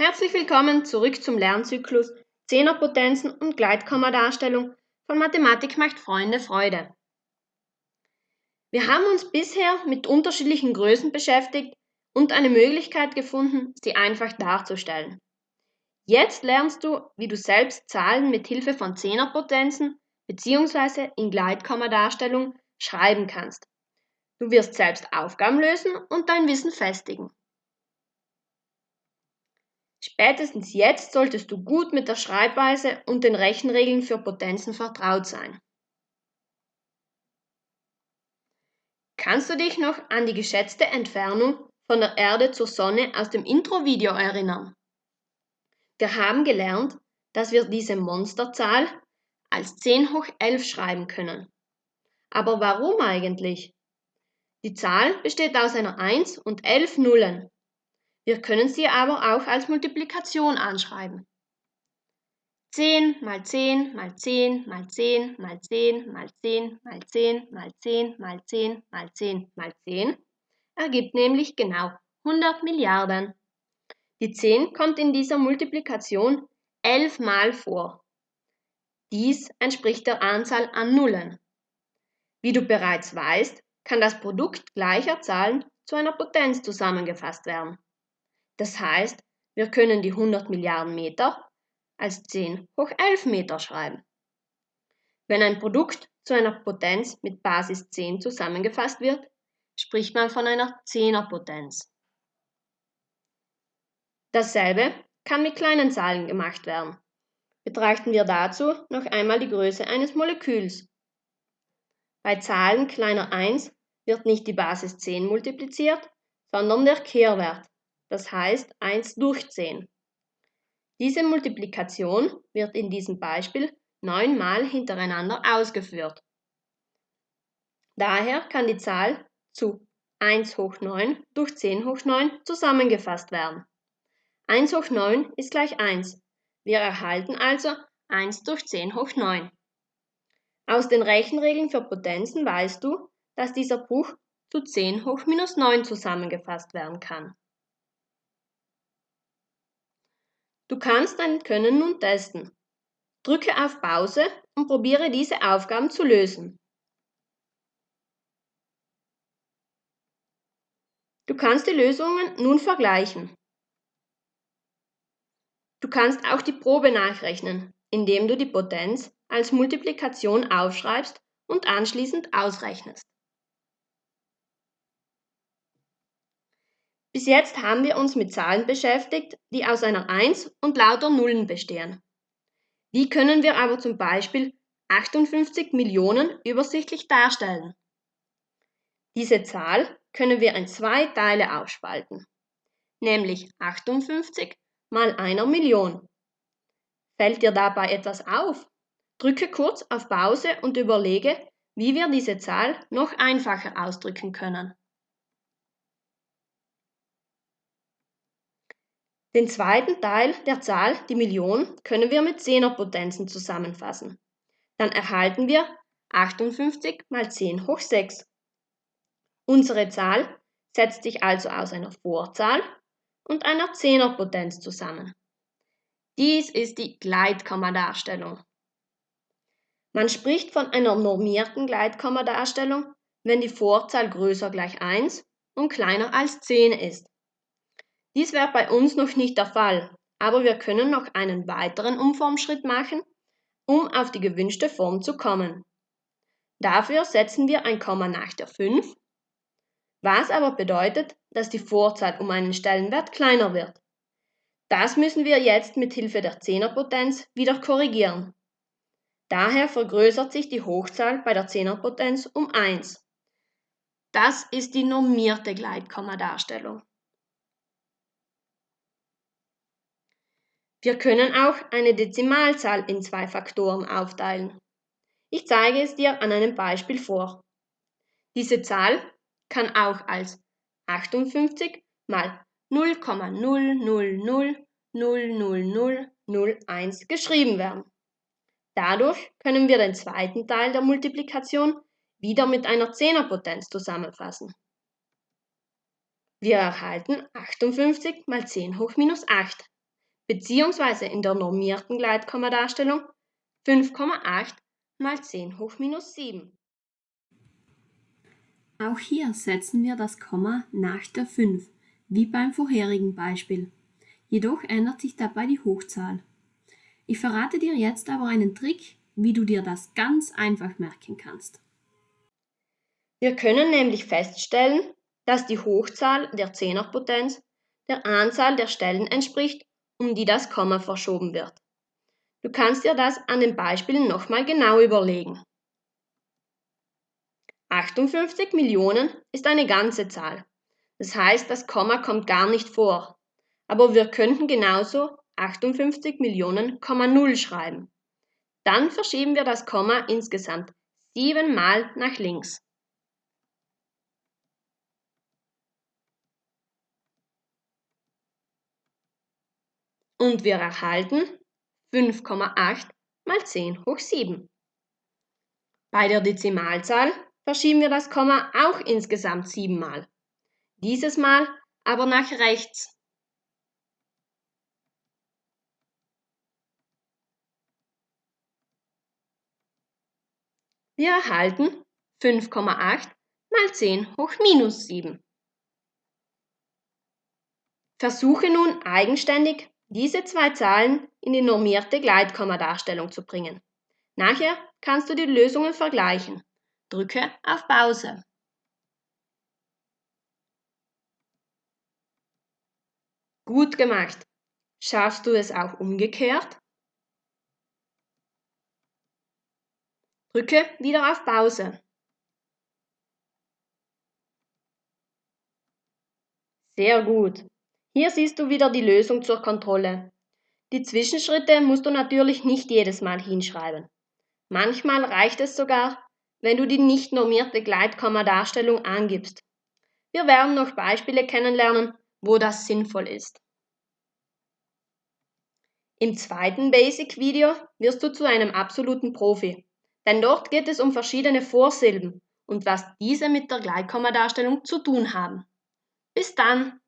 Herzlich willkommen zurück zum Lernzyklus Zehnerpotenzen und Gleitkommadarstellung von Mathematik macht Freunde Freude. Wir haben uns bisher mit unterschiedlichen Größen beschäftigt und eine Möglichkeit gefunden, sie einfach darzustellen. Jetzt lernst du, wie du selbst Zahlen mit Hilfe von Zehnerpotenzen bzw. in Gleitkommadarstellung schreiben kannst. Du wirst selbst Aufgaben lösen und dein Wissen festigen. Spätestens jetzt solltest du gut mit der Schreibweise und den Rechenregeln für Potenzen vertraut sein. Kannst du dich noch an die geschätzte Entfernung von der Erde zur Sonne aus dem Intro-Video erinnern? Wir haben gelernt, dass wir diese Monsterzahl als 10 hoch 11 schreiben können. Aber warum eigentlich? Die Zahl besteht aus einer 1 und 11 Nullen. Wir können sie aber auch als Multiplikation anschreiben. 10 mal 10 mal 10 mal 10 mal 10 mal 10 mal 10 mal 10 mal 10 mal 10 mal 10 ergibt nämlich genau 100 Milliarden. Die 10 kommt in dieser Multiplikation 11 Mal vor. Dies entspricht der Anzahl an Nullen. Wie du bereits weißt, kann das Produkt gleicher Zahlen zu einer Potenz zusammengefasst werden. Das heißt, wir können die 100 Milliarden Meter als 10 hoch 11 Meter schreiben. Wenn ein Produkt zu einer Potenz mit Basis 10 zusammengefasst wird, spricht man von einer Zehnerpotenz. Dasselbe kann mit kleinen Zahlen gemacht werden. Betrachten wir dazu noch einmal die Größe eines Moleküls. Bei Zahlen kleiner 1 wird nicht die Basis 10 multipliziert, sondern der Kehrwert das heißt 1 durch 10. Diese Multiplikation wird in diesem Beispiel neunmal hintereinander ausgeführt. Daher kann die Zahl zu 1 hoch 9 durch 10 hoch 9 zusammengefasst werden. 1 hoch 9 ist gleich 1. Wir erhalten also 1 durch 10 hoch 9. Aus den Rechenregeln für Potenzen weißt du, dass dieser Bruch zu 10 hoch minus 9 zusammengefasst werden kann. Du kannst dein Können nun testen. Drücke auf Pause und probiere diese Aufgaben zu lösen. Du kannst die Lösungen nun vergleichen. Du kannst auch die Probe nachrechnen, indem du die Potenz als Multiplikation aufschreibst und anschließend ausrechnest. Bis jetzt haben wir uns mit Zahlen beschäftigt, die aus einer 1 und lauter Nullen bestehen. Wie können wir aber zum Beispiel 58 Millionen übersichtlich darstellen? Diese Zahl können wir in zwei Teile aufspalten, nämlich 58 mal einer Million. Fällt dir dabei etwas auf? Drücke kurz auf Pause und überlege, wie wir diese Zahl noch einfacher ausdrücken können. Den zweiten Teil der Zahl, die Million, können wir mit Zehnerpotenzen zusammenfassen. Dann erhalten wir 58 mal 10 hoch 6. Unsere Zahl setzt sich also aus einer Vorzahl und einer Zehnerpotenz zusammen. Dies ist die Gleitkommadarstellung. Man spricht von einer normierten Gleitkommadarstellung, wenn die Vorzahl größer gleich 1 und kleiner als 10 ist. Dies wäre bei uns noch nicht der Fall, aber wir können noch einen weiteren Umformschritt machen, um auf die gewünschte Form zu kommen. Dafür setzen wir ein Komma nach der 5, was aber bedeutet, dass die Vorzahl um einen Stellenwert kleiner wird. Das müssen wir jetzt mit Hilfe der Zehnerpotenz wieder korrigieren. Daher vergrößert sich die Hochzahl bei der Zehnerpotenz um 1. Das ist die normierte Gleitkommadarstellung. Wir können auch eine Dezimalzahl in zwei Faktoren aufteilen. Ich zeige es dir an einem Beispiel vor. Diese Zahl kann auch als 58 mal 0,0000001 geschrieben werden. Dadurch können wir den zweiten Teil der Multiplikation wieder mit einer Zehnerpotenz zusammenfassen. Wir erhalten 58 mal 10 hoch minus 8. beziehungsweise in der normierten Gleitkommadarstellung 5,8 mal 10 hoch minus 7. Auch hier setzen wir das Komma nach der 5, wie beim vorherigen Beispiel. Jedoch ändert sich dabei die Hochzahl. Ich verrate dir jetzt aber einen Trick, wie du dir das ganz einfach merken kannst. Wir können nämlich feststellen, dass die Hochzahl der Zehnerpotenz der Anzahl der Stellen entspricht, um die das Komma verschoben wird. Du kannst dir das an den Beispielen nochmal genau überlegen. 58 Millionen ist eine ganze Zahl. Das heißt, das Komma kommt gar nicht vor. Aber wir könnten genauso 58 Millionen, 0 schreiben. Dann verschieben wir das Komma insgesamt siebenmal nach links. Und wir erhalten 5,8 mal 10 hoch 7. Bei der Dezimalzahl verschieben wir das Komma auch insgesamt siebenmal. Dieses Mal aber nach rechts. Wir erhalten 5,8 mal 10 hoch minus 7. Versuche nun eigenständig diese zwei Zahlen in die normierte Gleitkommadarstellung zu bringen. Nachher kannst du die Lösungen vergleichen. Drücke auf Pause. Gut gemacht. Schaffst du es auch umgekehrt? Drücke wieder auf Pause. Sehr gut. Hier siehst du wieder die Lösung zur Kontrolle. Die Zwischenschritte musst du natürlich nicht jedes Mal hinschreiben. Manchmal reicht es sogar, wenn du die nicht normierte Gleitkommadarstellung angibst. Wir werden noch Beispiele kennenlernen, wo das sinnvoll ist. Im zweiten Basic-Video wirst du zu einem absoluten Profi. Denn dort geht es um verschiedene Vorsilben und was diese mit der Gleitkommadarstellung zu tun haben. Bis dann!